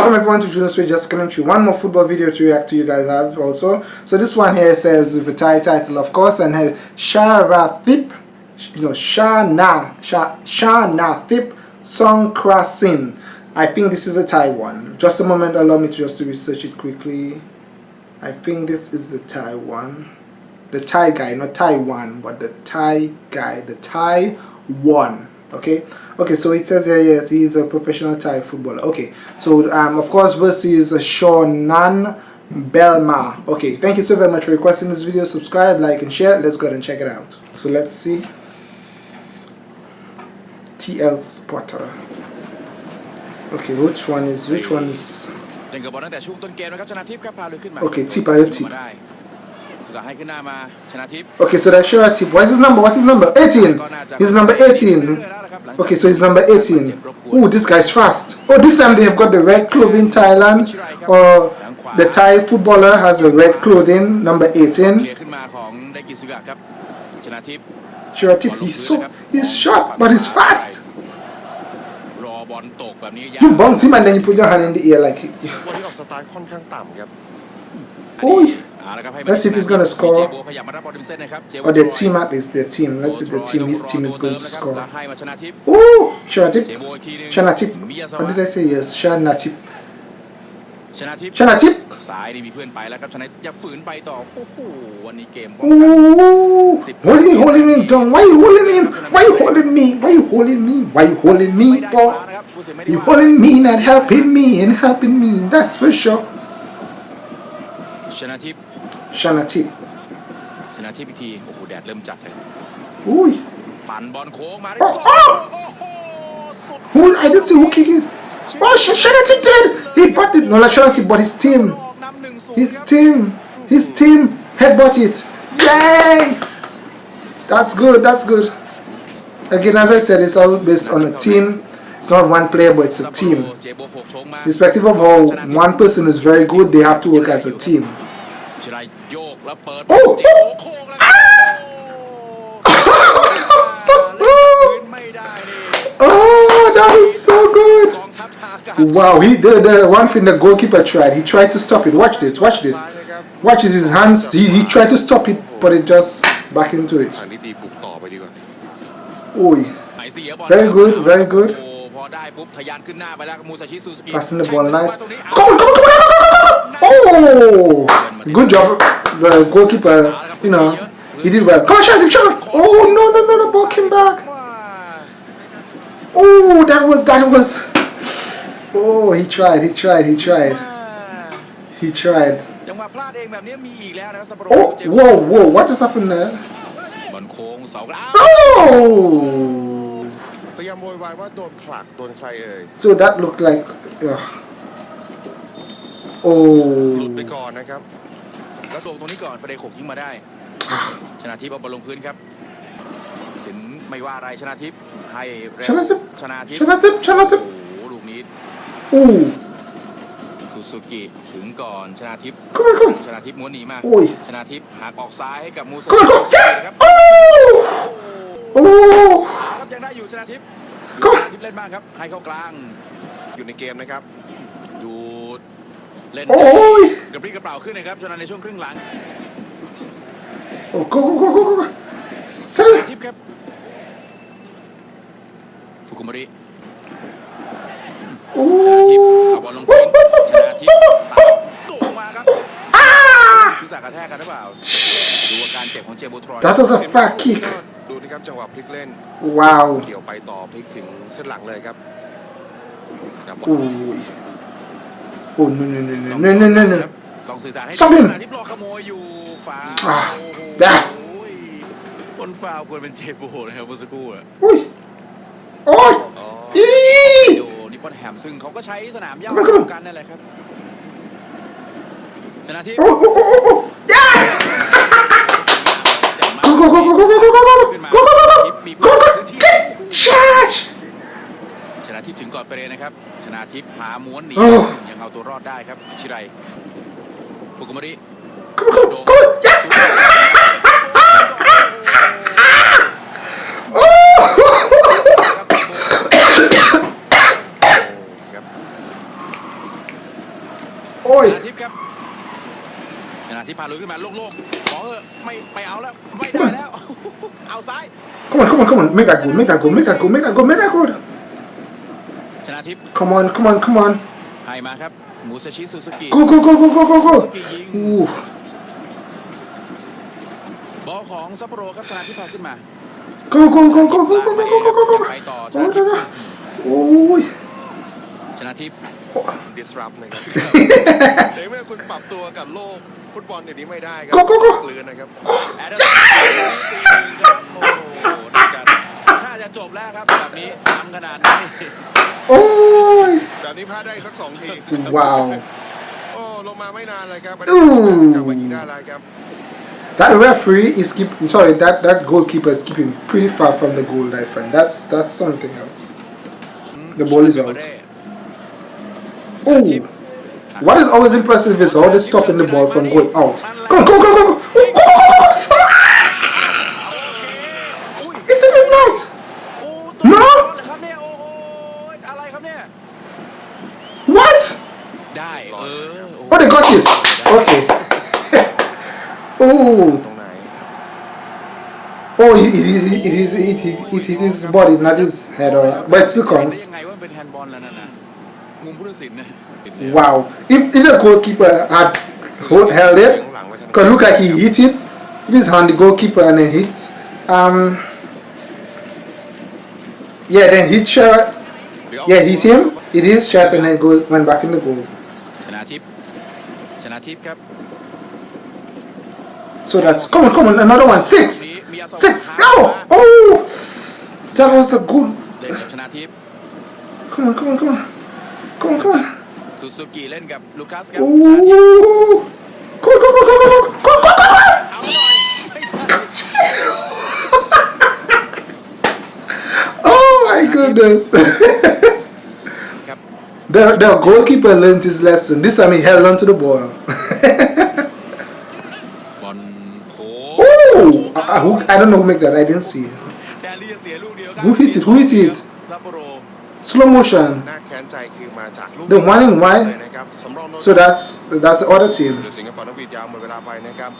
welcome everyone to Juno's Way Just Commentary. One more football video to react to you guys have also. So this one here says the Thai title of course and has Sharathip, you know, Shana, Sha, Song Krasin. I think this is a Thai one. Just a moment, allow me to just research it quickly. I think this is the Thai one. The Thai guy, not Taiwan, but the Thai guy, the Thai one. Okay, okay so it says here yes he is a professional Thai footballer. Okay so um, of course versus Shonan Bellmare. Okay thank you so very much for requesting this video. Subscribe like and share. Let's go ahead and check it out. So let's see. TL Spotter. Okay which one is which one is? Okay tba Okay so that's sure Tip. What's his number? What's his number? 18 he's number 18 Okay, so it's number 18. Oh, this guy's fast. Oh, this time they have got the red clothing Thailand. Or uh, the Thai footballer has a red clothing, number 18. Shiratip, he's so, he's short, but he's fast. You bounce him and then you put your hand in the air like... He, oh, Let's see if he's going to score. Or their team at least, their team. Let's see the team, his team is going to score. Oh, Chanathip. Chanathip. What did I say yes? Chanathip. me? for you holding me not helping me and helping me that's for sure ชนะทิพย์ชนะทิพย์ชนะทิพย์อีกทีโอ้โหแดดเริ่มจัดเลยอุ้ยปั่นบอลโค้งมาได้สอง Who I didn't see who kicked it. Oh, Shanatin did. He bought it. Not Shanatin, but his team. His team. His team headbutt it. Yay! That's good. That's good. Again, as I said, it's all based on a team. It's not one player, but it's a team. Irrespective of how one person is very good, they have to work as a team. Ah! Oh, that was so good. Wow, he did the one thing the goalkeeper tried. He tried to stop it. Watch this, watch this. Watch his hands. He, he tried to stop it, but it just back into it. Oi. Very good, very good. Come on come on come on Oh! Good job. The goalkeeper you know he did well. Come on shot him shot. Oh no no no the ball came back. Oh that was that was. Oh he tried he tried he tried. He tried. Oh whoa whoa what just happened there? Oh ยามโวยวายว่าโดนขลักโดนใครเอ่ย So that look like uh... โอ้หลุดไปก่อนนะครับกระโดงตรงนี้ก่อนฟาเดโขกยิงมาได้ ชนะทิพย์เอาบอลลงพื้นครับ สินไม่ว่าอะไรชนะทิพย์ให้เร็ชนะทิพย์ชนะทิพย์ชนะทิพย์ชนะทิพย์โอ้ลูกนี้อู้สุสูกิถึงก่อนชนะทิพย์ชนะทิพย์ม้วนหนีมาชนะทิพย์หักออกซ้ายให้กับมูซาครับโอ้โอ้ ยังได้อยู่ชนะทิพย์ชนะทิพย์เล่นบ้างครับ ให้เข้ากลาง อยู่ในเกมนะครับ ดูเล่นกับปรี้กระเป๋าขึ้นนะครับชนะในช่วงครึ่งหลัง โอ้โหชนะทิพย์ครับ ฟุกุมาริชนะทิพย์เอาบอลลงพื้นทิพย์ตัดมาครับศีรษะกระแทกกันหรือเปล่าดูอาการเจ็บของเจโบทรอย That was a fat kick ดูนะครับจังหวะพลิกเล่นว้าวเกี่ยวไปต่อพลิกถึงเส้นหลังเลยครับอุ้ยอุ้ยเนึ่นนึ่นนึ่นนึ่นนึ่นนึ่นลองสื่อสารให้สองหนึ่งที่รอขโมยอยู่ฝาได้คนฟาวควรเป็นเจโบนะครับเมื่อสักครู่อะอุ้ยโอ้ยอีนิปอนแฮมซึ่งเขาก็ใช้สนามย่ากันนั่นแหละครับชนะที่โอ้โหโอ้โหโอ้โหโอ้โหโอ้โหโอ้โห มีพื้นที่ชนะทิพย์ถึงกอดเฟรนะครับ ชนะทิพย์หาม้วนหนียังเอาตัวรอดได้ครับชิไรฟุกุมาริโดมโอ้ยชนะทิพย์ครับชนะทิพย์พาลุยขึ้นมาโลกๆ ไม่ไปเอาแล้วไม่ได้แล้วเอาซ้าย come on come on come on make that good make that good make that good make that good make that good ชนะทิพย์ come on come on come on ให้มาครับมูซาชิซูซูกิ go go go go go go go Ooh. บอลของซัปโปโรครับชนะทิพย์พาขึ้นมา go go go go go go go go go go go ไปต่อชโอ้นะยทิพย์โอ้ยชนะทิพย์ disrupt นะครับ ในเมื่อคุณปรับตัวกับโลก ฟุตบอลเดี๋ยวนี้ไม่ได้ครั Go, go, go กลืนนะครับ แอดเดอร์สันสี่หนึ่งครับโอ้โหน่าจะน่าจะจบแล้วครับแบบนี้ทำขนาดนี้ โอ้ย แบบนี้พลาดได้สักสองที ว้าว โอ้ลงมาไม่นานเลยครับ อู้ กลับมายิงได้แล้วครับ That referee is keep sorry that that goalkeeper is keeping pretty far from the goal I find that's that's something else The ball is out. Oh what is always impressive is how they're stopping the ball from going out. Go, go, go, go, go, go, go, go, go. Oh, it. Is it is it is it is his body, not his head, or, but it still counts. มันเป็นแฮนด์บอลแล้วนั่นนะมุมผู้ตัดสินนะ Wow. If, if the goalkeeper had hold, held it, could look like he hit it with his hand, the goalkeeper, and then hit. Um. Yeah, then hit shot. Yeah, hit him. Hit his chest, and then go went back in the goal. ชนะทิพย์ชนะทิพย์ครับ So that's come on, come on, another one. Six, six. Oh, oh, that was a good. เล่นกับชนะทิพย์ Come on, come on, come on, Come on, come on. Suzuki lên gặp Lucas Gap. Uh. Come on, come on, come on, come on, come on, come on. oh my goodness. the, the goalkeeper learned his lesson. This time he held on to the ball. oh, I, I, who, I don't know who made that. I didn't see. Who hit it? Who hit it? ซัปโปโร Slow motion. น่าแค้นใจคือมาจากลูก The one in white? เลยนะครับสำรองโดน So that's that's the other team. เดือสิงคโปร์นักบิดยาวหมดเวลาไปนะครับ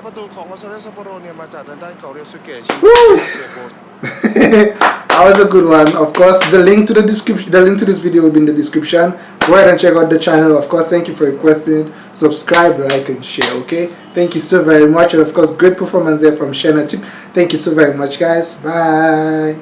5ประตูของลอสเซซัปโปโรเนี่ยมาจากทางด้านของเรียวสุเกะชิ Woo! เจโบ that was a good one. Of course, the link to the description, the link to this video will be in the description. Go ahead and check out the channel. Of course, thank you for requesting. Subscribe, like, and share. Okay. Thank you so very much, and of course, great performance there from Shana Tip. Thank you so very much, guys. Bye.